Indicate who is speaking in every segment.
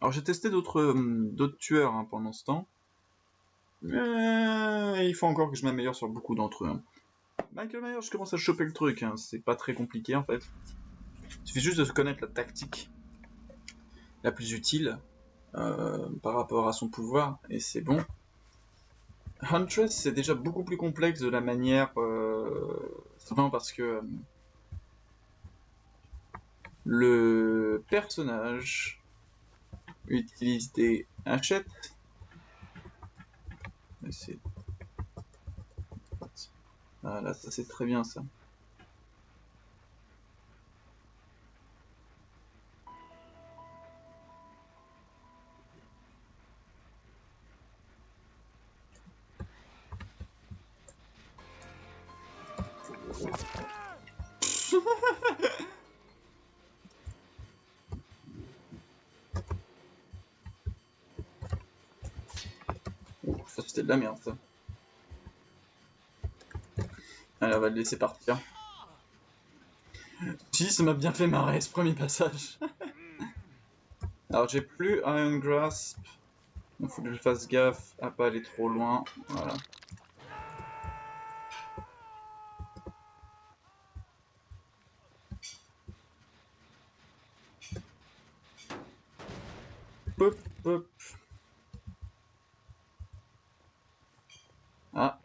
Speaker 1: Alors j'ai testé d'autres d'autres tueurs hein, pendant ce temps. Mais il faut encore que je m'améliore sur beaucoup d'entre eux. hein. Michael Myers, je commence à choper le truc, hein. c'est pas très compliqué en fait. Il suffit juste de connaître la tactique la plus utile euh, par rapport à son pouvoir, et c'est bon. Huntress, c'est déjà beaucoup plus complexe de la manière... Euh, simplement parce que... euh, le personnage hachettes. Mais c'est... Ah ça c'est très bien ça. la merde ça. Allez, on va le laisser partir. Si, ça m'a bien fait marrer ce premier passage. Alors j'ai plus Iron Grasp. Il faut que je fasse gaffe à pas aller trop loin. Voilà. Pop, pop. Ah.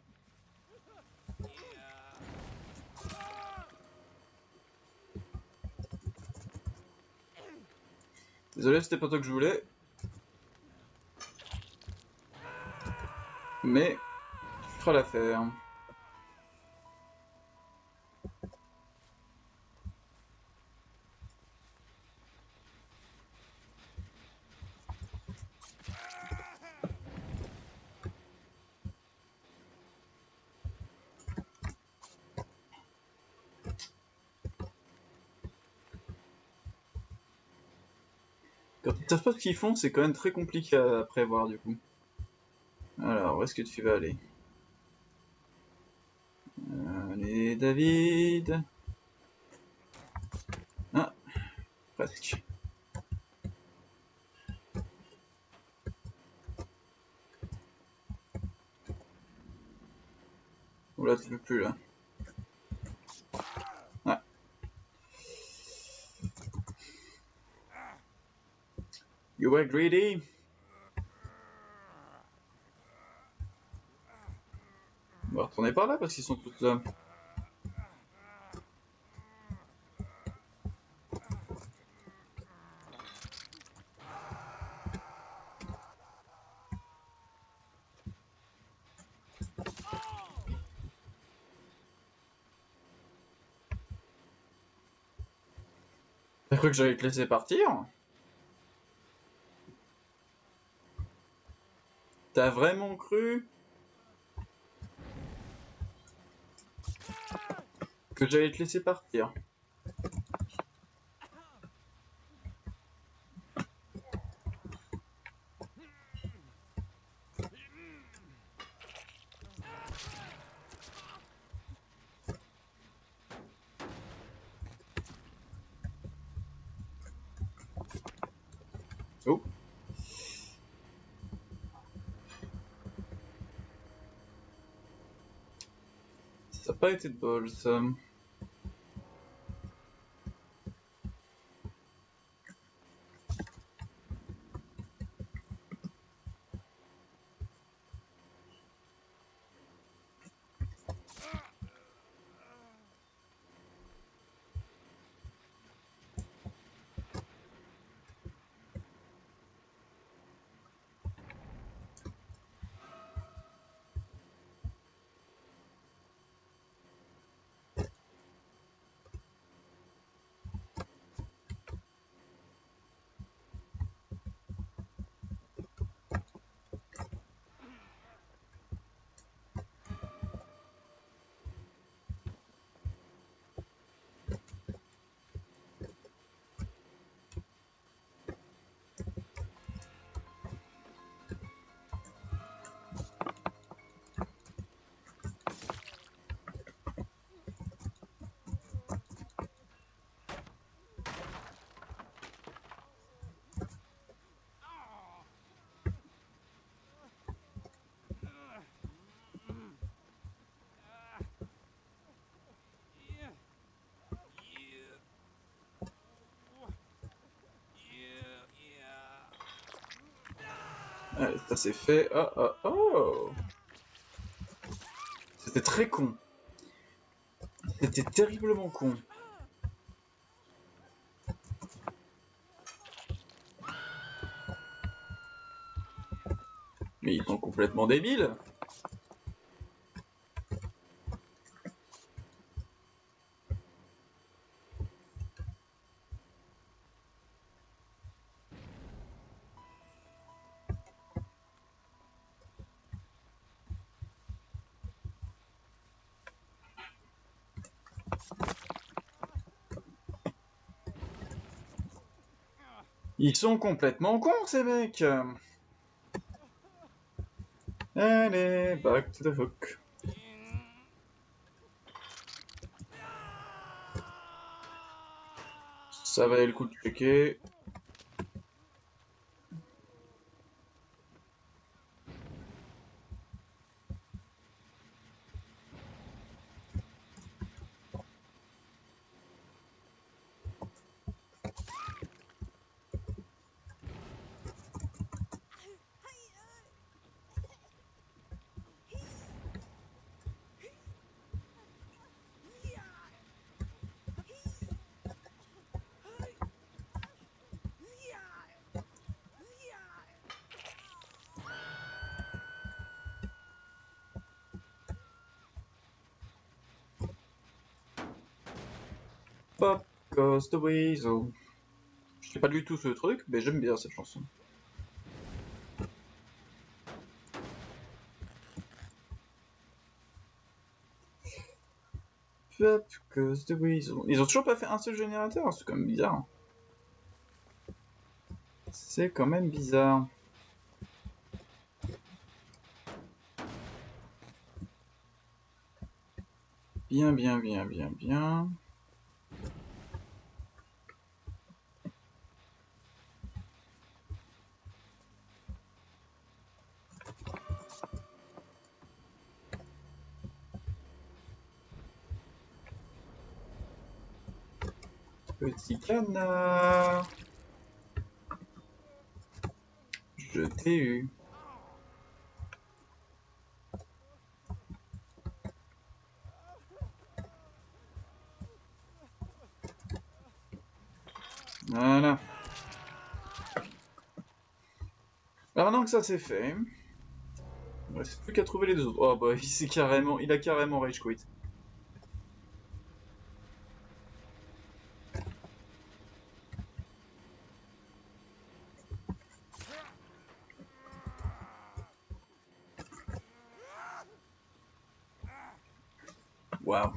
Speaker 1: Désolé, c'était pas toi que je voulais. Mais, tu feras l'affaire. Quand ils savent pas ce qu'ils font, c'est quand même très compliqué à, prévoir du coup. Alors, où est-ce que tu vas aller? Allez, David Ah, presque. Oula, tu peux plus là. You were greedy. On va retourner par là parce qu'ils sont tous là. T'as cru que j'allais te laisser partir? T'as vraiment cru que j'allais te laisser partir Oh Ça n'a pas Allez, ça c'est fait. Oh oh oh C'était très con. C'était terriblement con. Mais ils sont complètement débiles. Ils sont complètement cons ces mecs Allez, back to the hook. Ça valait le coup de checker. Pop goes the weasel. Je sais pas du tout ce truc, mais j'aime bien cette chanson. Pop goes the weasel. Ils ont toujours pas fait un seul générateur, c'est quand même bizarre. C'est quand même bizarre. Bien, bien, bien, bien, bien. Petit canard. Je t'ai eu. Voilà. Alors maintenant que ça c'est fait, il ne reste plus qu'à trouver les deux autres. Oh bah il carrément, il a carrément rage quit. Wow.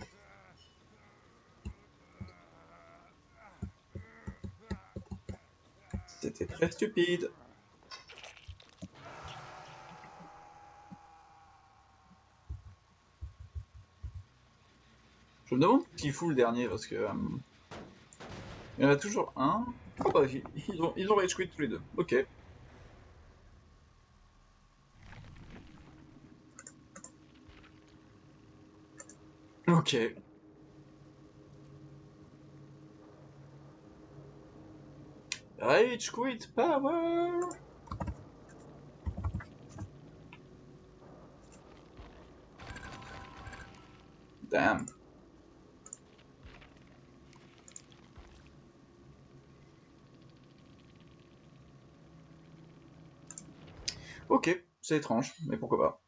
Speaker 1: C'était très stupide. Je me demande qui fout le dernier parce que. Euh, il y en a toujours un. Oh bah, ils ont, ils ont rage quit tous les deux. Ok. Ok. Rage quit power Damn. Ok, c'est étrange, mais pourquoi pas.